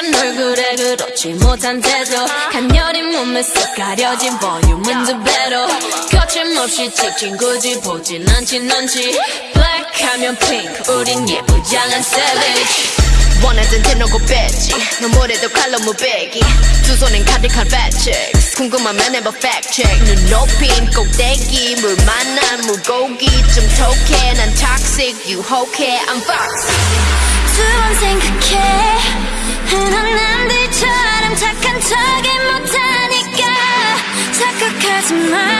촉촉한 얼굴에 그렇지 못한 태도 간열린 몸에 쏙 가려진 볼륨은 두 배로. 거침없이 찍힌 굳이 보진 않지 넌지. Black 하면 핑크 우린 예쁘장한 savage. 원하던 대놓고 뺐지 넌 뭐래도 칼로 무배기. 두 손엔 가득한 팩트스 궁금하면 해봐 팩트체크 눈 높인 꼭대기 물 만난 물고기. 좀 톡해 난 toxic 유혹해 I'm fox 두번 생각해. 흔한 남들처럼 착한 척이 못하니까 착각하지 마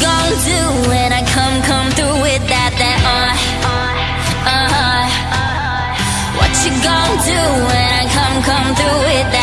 do when I come, come through with that, that uh, uh, uh, uh. What you gon' do when I come, come through with that?